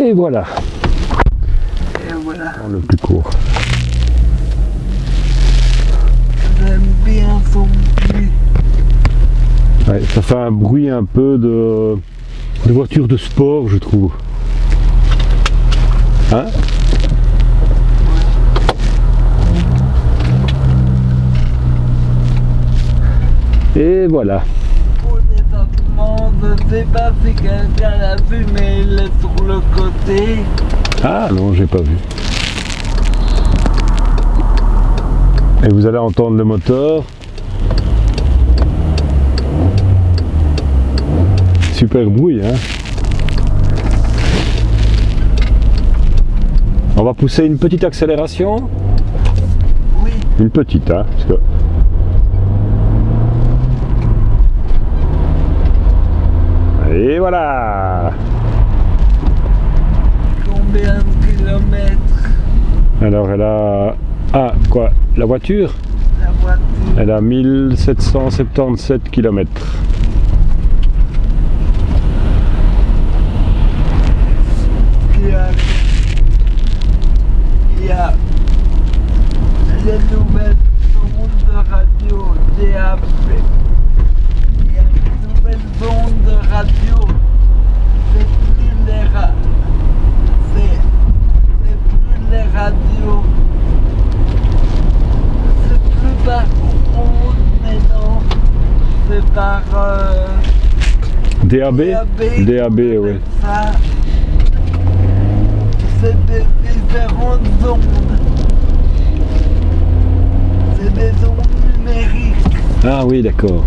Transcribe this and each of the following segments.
Et voilà, Et voilà. le plus court. J'aime bien son bruit. Ouais, ça fait un bruit un peu de, de voiture de sport, je trouve. Hein? Et voilà. Je sais pas si quelqu'un l'a vu, mais il est sur le côté. Ah non, j'ai pas vu. Et vous allez entendre le moteur. Super bruit, hein On va pousser une petite accélération. Oui, Une petite, hein parce que- Et voilà combien de kilomètres Alors elle a... Ah, quoi La voiture la voiture Elle a 1777 km. Il y a, il y a les nouvelles ondes de radio DAB. Il y a les nouvelles ondes de radio. C'est plus les ra- c'est, c'est plus les radios. C'est plus par ondes, mais non. C'est par euh, DAB DAB, oui. ça, c'est des différentes ondes. C'est des ondes numériques, Ah oui, d'accord.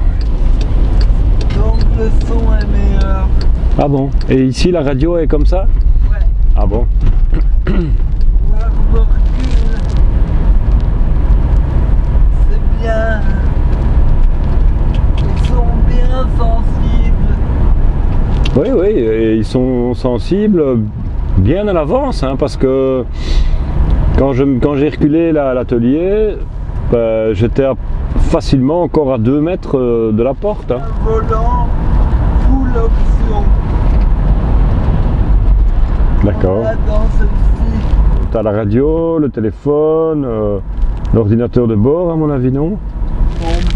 donc le son est meilleur. Ah bon? Et ici, la radio est comme ça Ouais, Ah bon voir le recul, c'est bien. Ils sont bien sensibles. Oui, oui, et ils sont sensibles bien à l'avance, hein, parce que quand je- quand j'ai reculé là, à l'atelier, ben, j'étais facilement encore à 2 mètres euh, de la porte. hein. Un volant, full option. D'accord. Celle-ci, T'as la radio, le téléphone, euh, l'ordinateur de bord, à mon avis, non?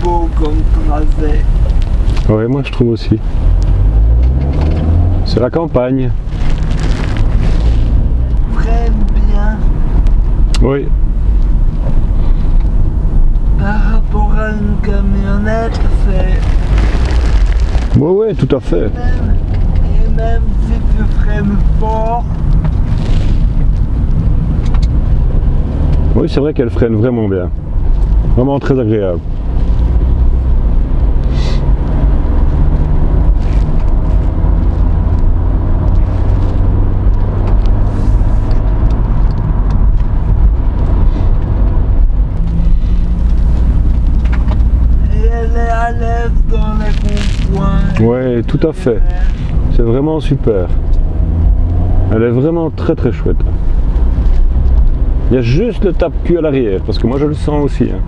Comme. Oui, moi je trouve aussi. C'est la campagne. Freine bien Oui, par rapport à une camionnette, c'est oui, oui, tout à fait. même. Et même si tu freines fort, Oui, c'est vrai qu'elle freine vraiment bien. Vraiment très agréable. et elle est à l'aise dans les ronds-points. Oui, tout à fait. C'est vraiment super. Elle est vraiment très très chouette. Il y a juste le tape-cul à l'arrière, parce que moi je le sens aussi. hein.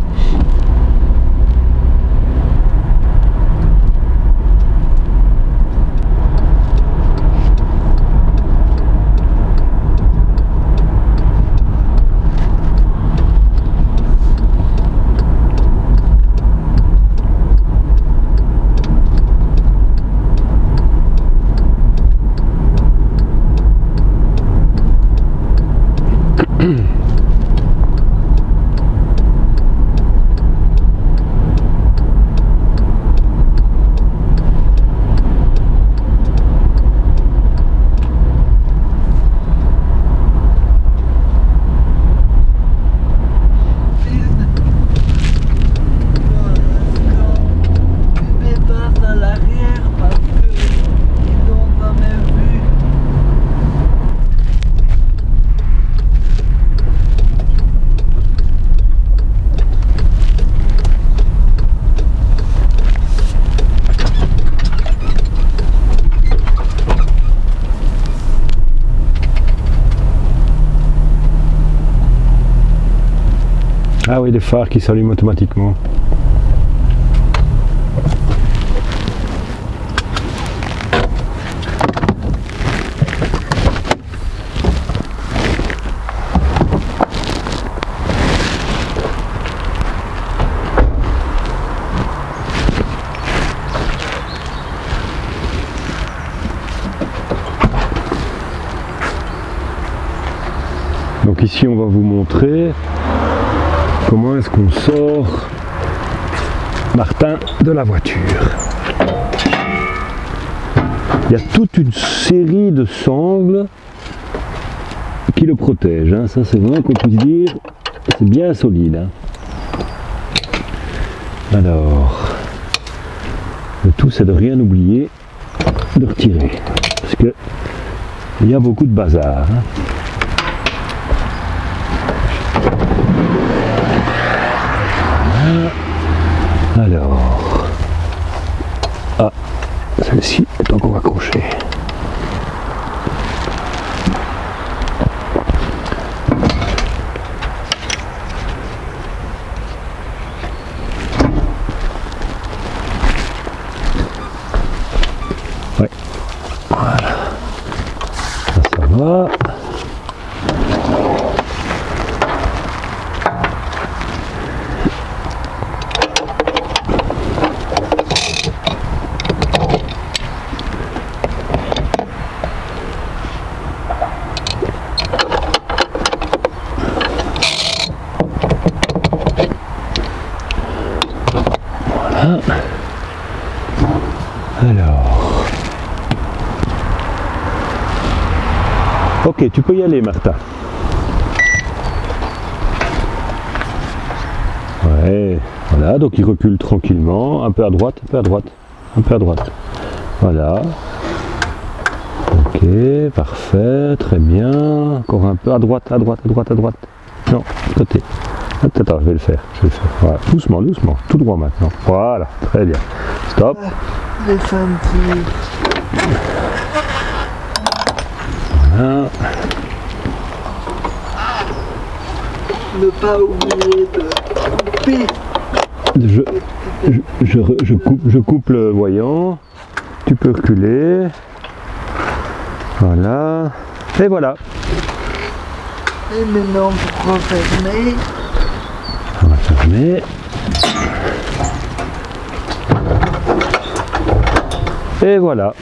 des phares qui s'allument automatiquement. Donc ici on va vous montrer comment est-ce qu'on sort Martin de la voiture? Il y a toute une série de sangles qui le protègent. hein. Ça c'est vraiment qu'on puisse dire, c'est bien solide. hein. Alors, le tout c'est de rien oublier de retirer. Parce que il y a beaucoup de bazar. hein. Alors, ah, celle-ci est encore accrochée. Ouais. Voilà. Ça, ça va. Alors. Ok, tu peux y aller, Martin. Ouais, voilà, donc il recule tranquillement, un peu à droite, un peu à droite, un peu à droite. Voilà. Ok, parfait, très bien. Encore un peu à droite, à droite, à droite, à droite. Non, côté. Attends, attends, je vais le faire, je vais le faire. Voilà, doucement, doucement, tout droit maintenant. Voilà, très bien. Stop. Voilà. Ne pas oublier de couper. Je, je, je coupe, je coupe le voyant. Tu peux reculer. Voilà. Et voilà. Et maintenant pour refermer, Fermer. Et voilà.